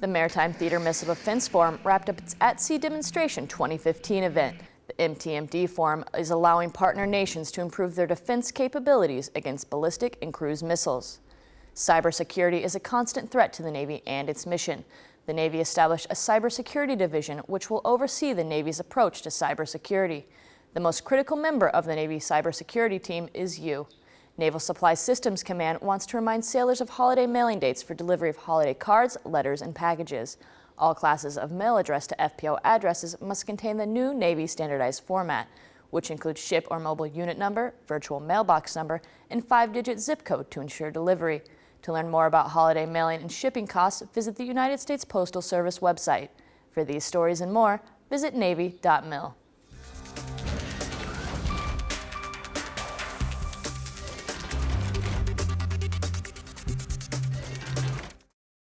The Maritime Theater Missile Defense Forum wrapped up its At Sea Demonstration 2015 event. The MTMD Forum is allowing partner nations to improve their defense capabilities against ballistic and cruise missiles. Cybersecurity is a constant threat to the Navy and its mission. The Navy established a cybersecurity division which will oversee the Navy's approach to cybersecurity. The most critical member of the Navy cybersecurity team is you. Naval Supply Systems Command wants to remind sailors of holiday mailing dates for delivery of holiday cards, letters, and packages. All classes of mail addressed to FPO addresses must contain the new Navy standardized format, which includes ship or mobile unit number, virtual mailbox number, and five-digit zip code to ensure delivery. To learn more about holiday mailing and shipping costs, visit the United States Postal Service website. For these stories and more, visit Navy.mil.